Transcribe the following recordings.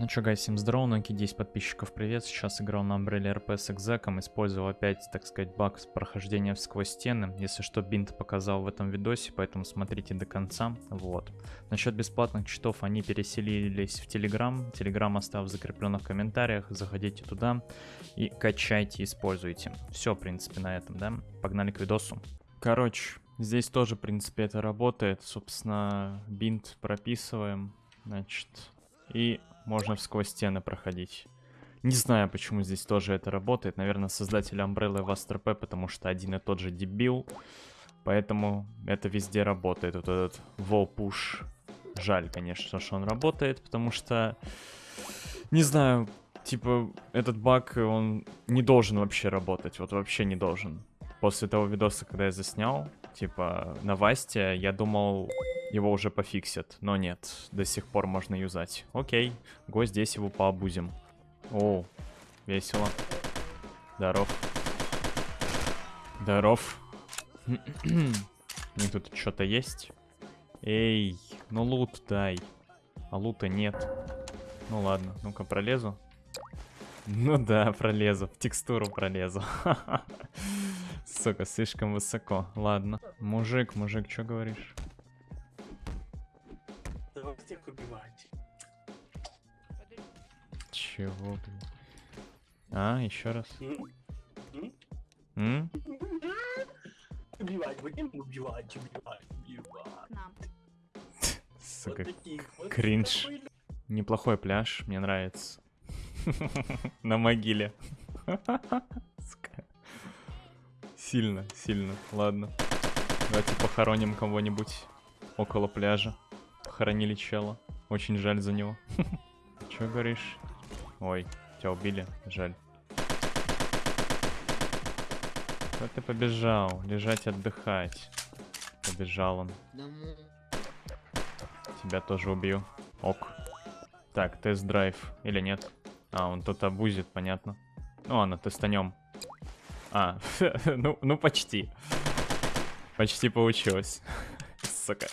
Ну чё, гайс, всем здорово, Ноки 10 подписчиков, привет. Сейчас играл на Umbrella RP с экзеком, использовал опять, так сказать, баг с прохождения сквозь стены. Если что, бинт показал в этом видосе, поэтому смотрите до конца. Вот. Насчет бесплатных читов, они переселились в Telegram. Telegram оставил в закрепленных комментариях, заходите туда и качайте, используйте. Все, в принципе, на этом, да? Погнали к видосу. Короче, здесь тоже, в принципе, это работает. Собственно, бинт прописываем, значит, и можно сквозь стены проходить. Не знаю, почему здесь тоже это работает. Наверное, создатели Umbrella в Astro потому что один и тот же дебил. Поэтому это везде работает. Вот этот push. Жаль, конечно, что он работает, потому что... Не знаю, типа, этот баг, он не должен вообще работать. Вот вообще не должен. После того видоса, когда я заснял, типа, на Васте, я думал, его уже пофиксят. Но нет, до сих пор можно юзать. Окей, го здесь его пообузим. О, весело. Здоров. Здоров. Мне тут что-то есть? Эй, ну лут дай. А лута нет. Ну ладно, ну-ка пролезу. Ну да, пролезу. В текстуру пролезу. Сука, слишком высоко. Ладно. Мужик, мужик, что говоришь? всех убивать. Чего, блин? А, еще раз. М? Убивать, будем убивать, убивать, убивать. Сука, Вот таких вот кринж. такой неплохой пляж, мне нравится. На могиле. Сильно, сильно. Ладно. Давайте похороним кого-нибудь около пляжа. Похоронили чела. Очень жаль за него. Че говоришь? Ой, тебя убили. Жаль. Куда ты побежал? Лежать отдыхать. Побежал он. Тебя тоже убью. Ок. Так, тест-драйв. Или нет? А, он тут обузит, понятно. Ну ладно, тестанем. А, ну, ну почти. Почти получилось. Сука.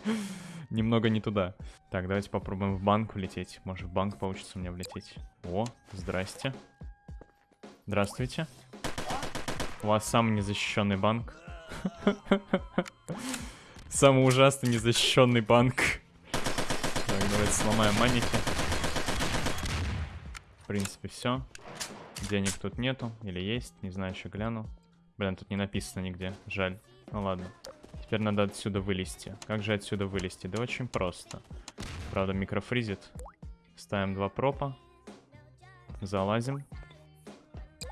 Немного не туда. Так, давайте попробуем в банк влететь. Может, в банк получится у меня влететь. О, здрасте. Здравствуйте. У вас самый незащищенный банк. Самый ужасный незащищенный банк. Так, давайте сломаем маники. В принципе, все. Денег тут нету. Или есть, не знаю, еще гляну. Блин, тут не написано нигде. Жаль. Ну ладно. Теперь надо отсюда вылезти. Как же отсюда вылезти? Да очень просто. Правда, микрофризит. Ставим два пропа. Залазим.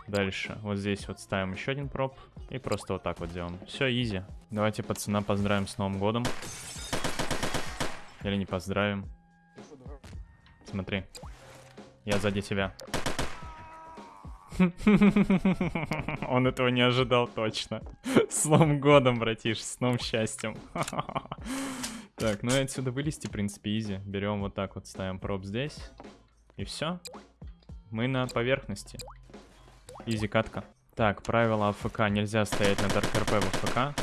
Дальше. Вот здесь вот ставим еще один проп. И просто вот так вот делаем. Все, изи. Давайте пацана поздравим с Новым годом. Или не поздравим. Смотри. Я сзади тебя. Он этого не ожидал точно. С Новым годом, братиш, с новым счастьем. Так, ну и отсюда вылезти, в принципе, изи. Берем вот так вот, ставим проб здесь. И все. Мы на поверхности. Изи катка. Так, правило АФК. Нельзя стоять на Дарк в АФК.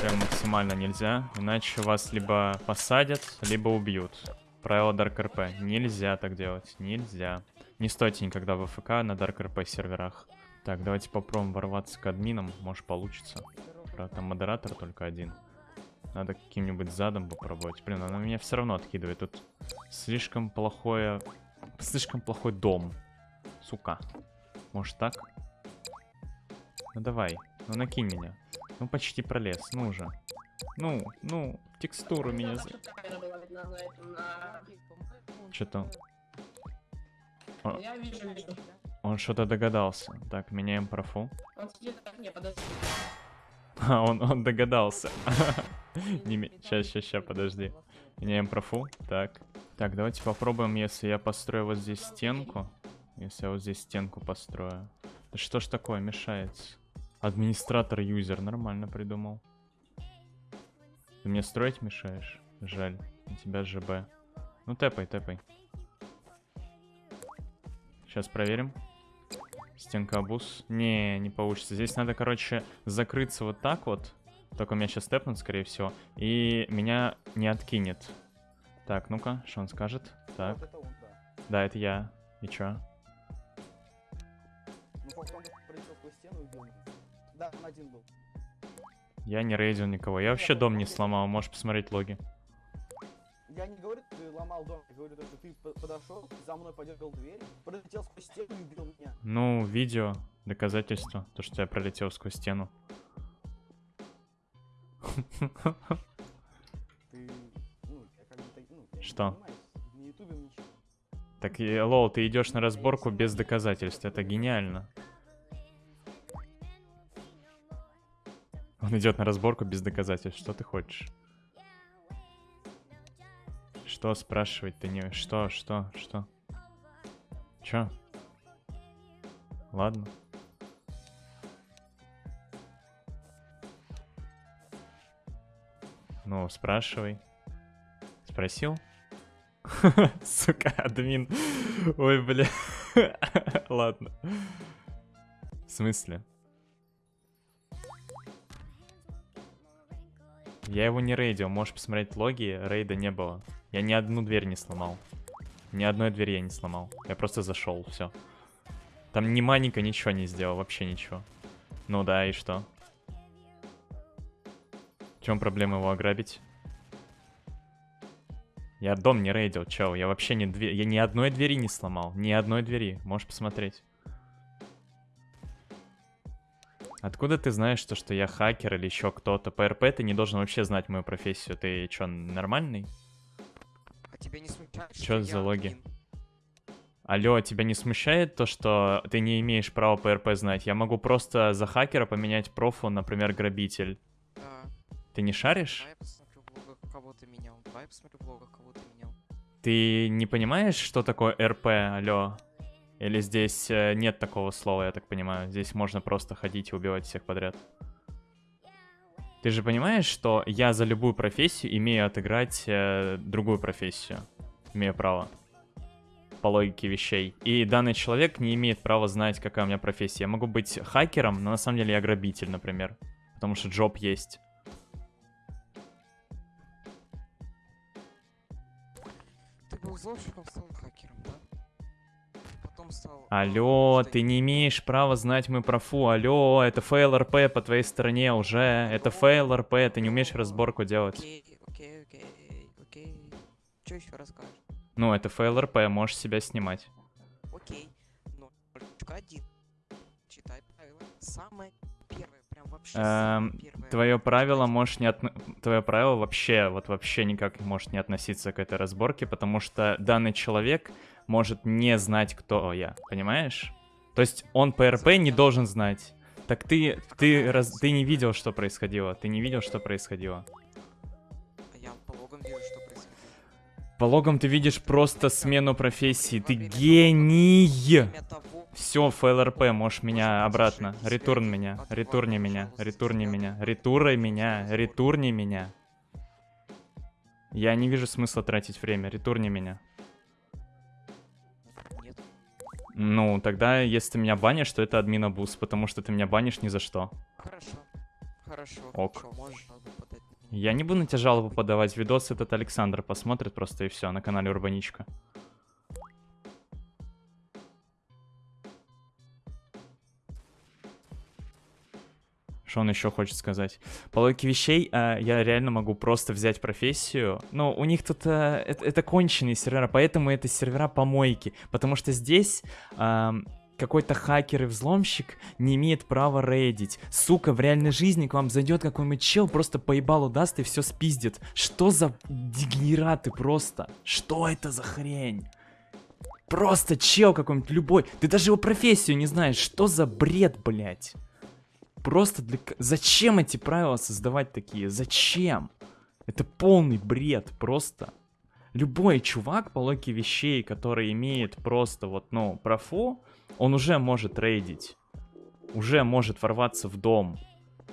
Прям максимально нельзя. Иначе вас либо посадят, либо убьют. Правило RP. Нельзя так делать. Нельзя. Не стойте никогда в АФК на Dark RP серверах. Так, давайте попробуем ворваться к админам. Может получится. Правда, там модератор только один. Надо каким-нибудь задом попробовать. Блин, она меня все равно откидывает. Тут слишком плохое... Слишком плохой дом. Сука. Может так? Ну давай. Ну накинь меня. Ну почти пролез. Ну уже. Ну, ну, текстуру меня... Что-то... О, Я вижу, вижу. он что-то догадался. Так, меняем профу. Он сидит так, не, подожди. А, он, он догадался. Сейчас, сейчас, сейчас, подожди. Меняем профу. Так. Так, давайте попробуем, если я построю вот здесь стенку. Если я вот здесь стенку построю. Да что ж такое, мешается? Администратор юзер, нормально придумал. Ты мне строить мешаешь? Жаль, у тебя ЖБ. Ну тэпай, тэпай. Сейчас проверим. Стенка обуз. Не, не получится. Здесь надо, короче, закрыться вот так вот. Только меня сейчас тэпнут, скорее всего. И меня не откинет. Так, ну-ка, что он скажет? Так, Вот это он, да. да, это я. И чё? Ну, пролетел сквозь стену и убил. Да, он один был. Я не рейдил никого. Я вообще дом не сломал, можешь посмотреть логи. Я не говорю, ты ломал дом, я говорю, то, что ты по- подошел, за мной подергал дверь, пролетел сквозь стену и убил меня. Ну, видео, доказательство, то, что я пролетел сквозь стену. Ты, ну, я как бы, ну, я не Что? занимаюсь на ютубе ничего. Так, и, лол, ты идешь на разборку без доказательств, это гениально. Он идет на разборку без доказательств, что ты хочешь? Что спрашивать ты не... Что, что, что? Чё? Ладно. Ну, спрашивай. Спросил? Сука, админ. Ой, бля. Ладно. В смысле? Я его не рейдил, можешь посмотреть логи, рейда не было. Я ни одну дверь не сломал. Ни одной двери я не сломал. Я просто зашел, все. Там ни маленько ничего не сделал, вообще ничего. Ну да, и что? В чем проблема его ограбить? Я дом не рейдил, чел. Я вообще не дверь. Я ни одной двери не сломал. Ни одной двери. Можешь посмотреть. Откуда ты знаешь, что, что я хакер или еще кто-то? По РП ты не должен вообще знать мою профессию. Ты что, нормальный? А тебя не смущает, Чё что за логи? админ? Алло, тебя не смущает то, что ты не имеешь права по РП знать? Я могу просто за хакера поменять профу, например, грабитель. Да. Ты не шаришь? Давай я посмотрю в блогах, кого ты менял. Давай я посмотрю в блогах, кого ты менял. Ты не понимаешь, что такое РП, алло? Или здесь э, нет такого слова, я так понимаю? Здесь можно просто ходить и убивать всех подряд. Ты же понимаешь, что я за любую профессию имею отыграть э, другую профессию? Имею право. По логике вещей. И данный человек не имеет права знать, какая у меня профессия. Я могу быть хакером, но на самом деле я грабитель, например. Потому что job есть. Ты был взломщиком, стал хакером, да? Стал... Алло, ты не имеешь права знать мой профу. Алло, это fail RP по твоей стороне уже. Это fail RP, ты не умеешь разборку делать. Окей, окей, окей, окей. Что еще расскажешь? Ну, это fail RP, можешь себя снимать. Окей. Но один. Читай правила. Самое Эм. Твое правило Читать. можешь не отно... Твое правило вообще, вот вообще никак не может не относиться к этой разборке, потому что данный человек может не знать, кто я, понимаешь? То есть он по РП не должен знать. Так ты, ты, раз, ты не видел, что происходило. Ты не видел, что происходило. А я по логам вижу, что происходит. По логам ты видишь просто смену профессии. Ты гений! Все, ФЛРП, можешь меня обратно. Ретурн меня, ретурни меня, ретурни меня, ретурай меня, ретурни меня. Я не вижу смысла тратить время, ретурни меня. Ну, тогда, если ты меня банишь, то это админ абуз, потому что ты меня банишь ни за что. Хорошо. Хорошо. Ок. Хорошо, можешь. Я не буду на тебя жалобу подавать, видос этот Александр посмотрит просто и все на канале Урбаничка. Что он еще хочет сказать? По логике вещей, а, я реально могу просто взять профессию. Но у них тут а, это, это конченые сервера, поэтому это сервера помойки. Потому что здесь ам, какой-то хакер и взломщик не имеет права рейдить. Сука, в реальной жизни к вам зайдет какой-нибудь чел, просто поебалу даст и все спиздит. Что за дегенераты просто? Что это за хрень? Просто чел какой-нибудь любой. Ты даже его профессию не знаешь. Что за бред, блядь? Просто для... Зачем эти правила создавать такие? Зачем? Это полный бред, просто. Любой чувак по логике вещей, который имеет просто вот, ну, профу, он уже может рейдить. Уже может ворваться в дом.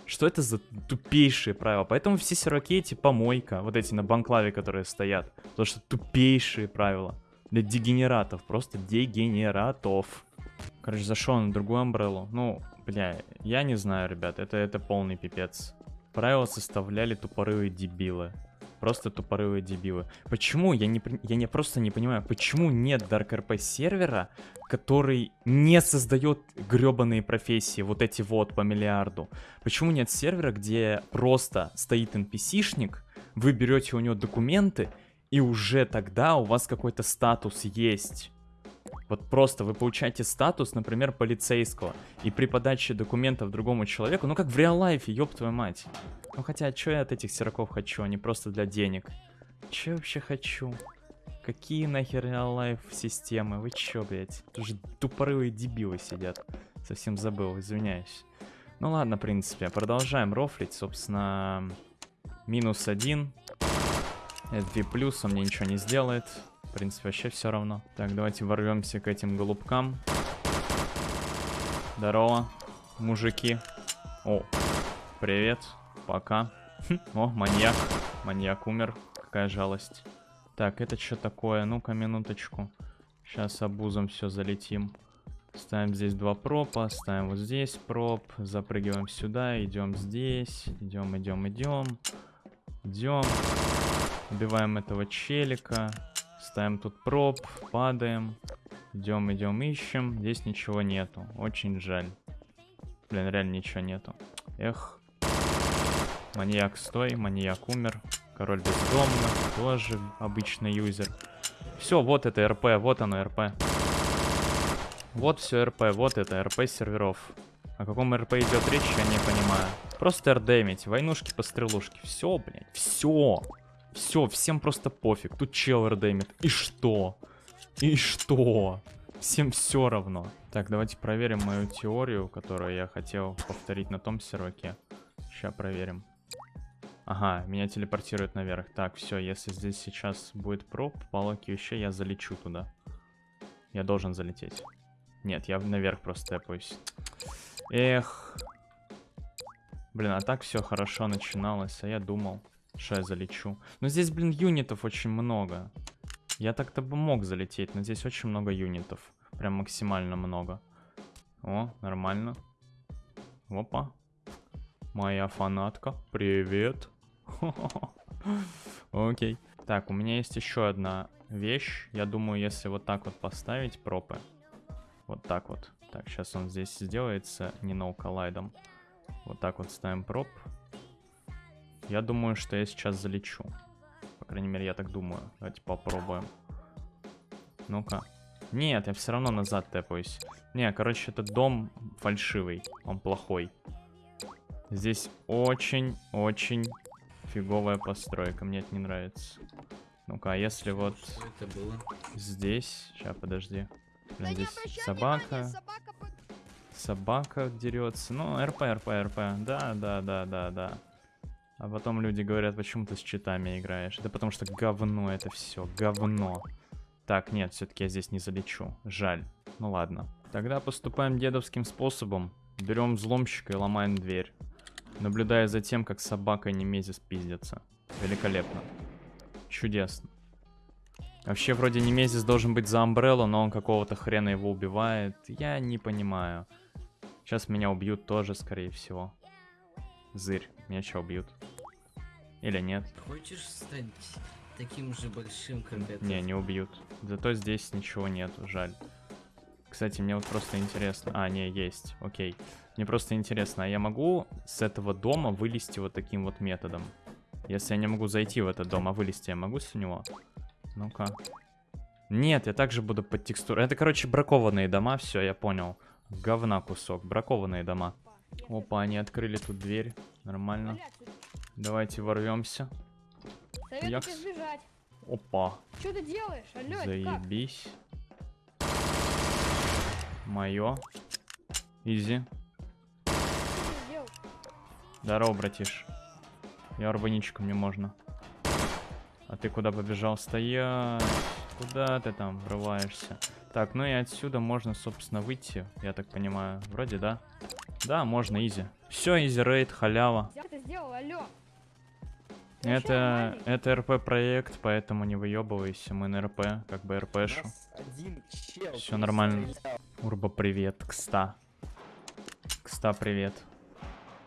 Что это за тупейшие правила? Поэтому все серваки эти помойка, вот эти на банклаве, которые стоят. Потому что тупейшие правила. Для дегенератов, просто дегенератов. Короче, зашел на другую амбреллу. Ну, бля, я не знаю, ребят, это, это полный пипец. Правила составляли тупорылые дебилы. Просто тупорылые дебилы. Почему? Я не, я не просто не понимаю, почему нет Dark RP сервера, который не создает гребаные профессии, вот эти вот по миллиарду? Почему нет сервера, где просто стоит NPC-шник, вы берете у него документы, и уже тогда у вас какой-то статус есть? Вот просто вы получаете статус, например, полицейского, и при подаче документов другому человеку, ну как в реал-лайфе, ёб твою мать. Ну хотя, что я от этих сероков хочу, они просто для денег. Че я вообще хочу? Какие нахер реал-лайф системы? Вы чё, блядь? Тут же тупорылые дебилы сидят. Совсем забыл, извиняюсь. Ну ладно, в принципе, продолжаем рофлить, собственно, минус один. Это V+, он мне ничего не сделает. Принципе, вообще все равно. Так, давайте ворвемся к этим голубкам. Здорово, мужики. О, привет, пока. Хм, О, маньяк. Маньяк умер. Какая жалость. Так, это что такое? Ну-ка, минуточку. Сейчас обузом все залетим. Ставим здесь два пропа, ставим вот здесь проп, запрыгиваем сюда, идем здесь, идем, идем, идем, идем, убиваем этого челика, ставим тут проп, падаем, идем, идем, ищем, здесь ничего нету, очень жаль. Блин, реально ничего нету. Эх. Маньяк стой, маньяк умер. Король бездомных, тоже обычный юзер. Все, вот это РП, вот оно РП. Вот все РП, вот это РП серверов. О каком РП идет речь, я не понимаю. Просто РДМить, войнушки по стрелушке. Все, блядь, все. Все, всем просто пофиг. Тут чел РДМит. И что? И что? Всем все равно. Так, давайте проверим мою теорию, которую я хотел повторить на том серваке. Сейчас проверим. Ага, меня телепортирует наверх. Так, все, если здесь сейчас будет проб, палок еще я залечу туда. Я должен залететь. Нет, я наверх просто тэпаюсь. Эх. Блин, а так все хорошо начиналось, а я думал, что я залечу. Но здесь, блин, юнитов очень много. Я так-то бы мог залететь, но здесь очень много юнитов. Прям максимально много. О, нормально. Опа. Моя фанатка. Привет. Окей. Так, у меня есть еще одна вещь. Я думаю, если вот так вот поставить пропы. Вот так вот. Так, сейчас он здесь сделается не ноу коллайдом. Вот так вот ставим проп. Я думаю, что я сейчас залечу. По крайней мере, я так думаю. Давайте попробуем. Ну-ка. Нет, я все равно назад тэпаюсь. Не, короче, этот дом фальшивый. Он плохой. Здесь очень-очень фиговая постройка. Мне это не нравится. Ну-ка, а если вот Что это было? здесь... Сейчас, подожди. Да Блин, здесь собака. внимания, собака Собака дерется. Ну, РП, РП, РП. Да, да, да, да, да. А потом люди говорят, почему ты с читами играешь. Да потому что говно это все, говно. Так, нет, все-таки я здесь не залечу. Жаль. Ну ладно. Тогда поступаем дедовским способом. Берем взломщика и ломаем дверь. Наблюдая за тем, как собака и Немезис пиздятся. Великолепно. Чудесно. Вообще, вроде Немезис должен быть за Амбреллу, но он какого-то хрена его убивает. Я не понимаю. Сейчас меня убьют тоже, скорее всего. Зырь, меня что, убьют? Или нет? Хочешь стать таким же большим, как это? Не, не убьют. Зато здесь ничего нету, жаль. Кстати, мне вот просто интересно... А, не, есть, окей. Мне просто интересно, а я могу с этого дома вылезти вот таким вот методом? Если я не могу зайти в этот дом, а вылезти я могу с него? Ну-ка. Нет, я также буду под текстуру. Это, короче, бракованные дома, все, я понял. Говна кусок, бракованные дома. Опа, они открыли тут дверь. Нормально. Давайте ворвемся. Советую Якс. тебе сбежать. Опа, Что ты делаешь? Алло, это как? заебись. Мое. Изи. Здорово, братиш. Я урбаничка, мне можно. А ты куда побежал? Стоять! Куда ты там врываешься? Так, ну и отсюда можно, собственно, выйти, я так понимаю. Вроде да. Да, можно, easy. Все, easy рейд, халява. Как ты сделал? Алло. Это, это РП проект, поэтому не выебывайся, мы на РП, как бы РПшу. Всё нормально. стрелял. Урба, привет, Кста. Кста, привет.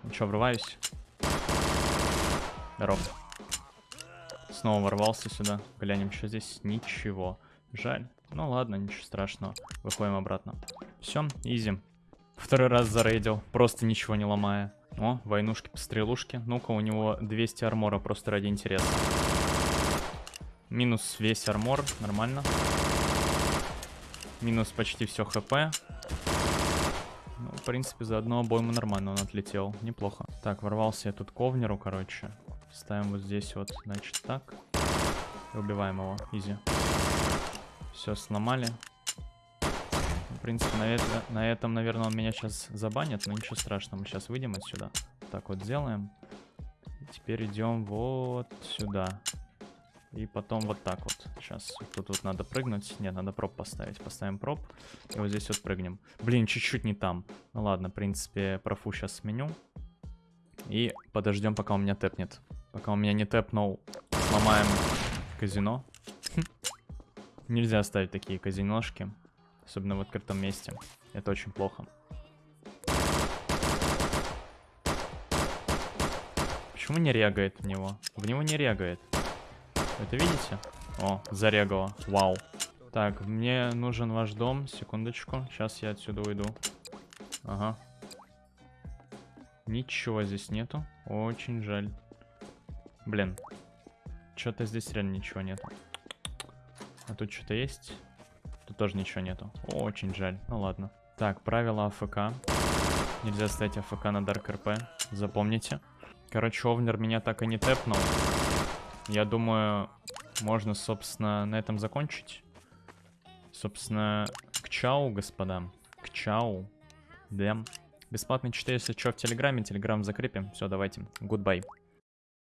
Ну чё, врываюсь? Здоров. Снова ворвался сюда. Глянем, что здесь. Ничего. Жаль. Ну ладно, ничего страшного. Выходим обратно. Все, изи. Второй раз зарейдил, просто ничего не ломая. О, войнушки-пострелушки. Ну-ка, у него 200 армора просто ради интереса. Минус весь армор, нормально. Минус почти все хп. Ну, в принципе, за одну обойму нормально он отлетел. Неплохо. Так, ворвался я тут к овнеру, короче. Ставим вот здесь вот, значит, так. И убиваем его. Изи. Все, сломали. В принципе, на, на этом, наверное, он меня сейчас забанит, но ничего страшного. Мы сейчас выйдем отсюда. Так вот сделаем. Теперь идем вот сюда. И потом вот так вот. Сейчас тут вот надо прыгнуть. Нет, надо проб поставить. Поставим проб. И вот здесь вот прыгнем. Блин, чуть-чуть не там. Ну ладно, в принципе, профу сейчас сменю. И подождем, пока у меня тэпнет. Пока у меня не тэпнул, сломаем казино. Нельзя ставить такие казиношки. Особенно в открытом месте. Это очень плохо. Почему не регает в него? В него не регает. Это видите? О, зарегало. Вау. Так, мне нужен ваш дом. Секундочку. Сейчас я отсюда уйду. Ага. Ничего здесь нету. Очень жаль. Блин. Что-то здесь реально ничего нету. А тут что-то есть? Тут тоже ничего нету. Очень жаль. Ну ладно. Так, правила АФК. Нельзя ставить AFK на DarkRP. Запомните. Короче, owner меня так и не тэпнул. Я думаю, можно, собственно, на этом закончить. Собственно, к чау, господа. К чау. Да. Бесплатный читаю, если что, в Телеграме. Телеграм закрепим. Все, давайте. Goodbye.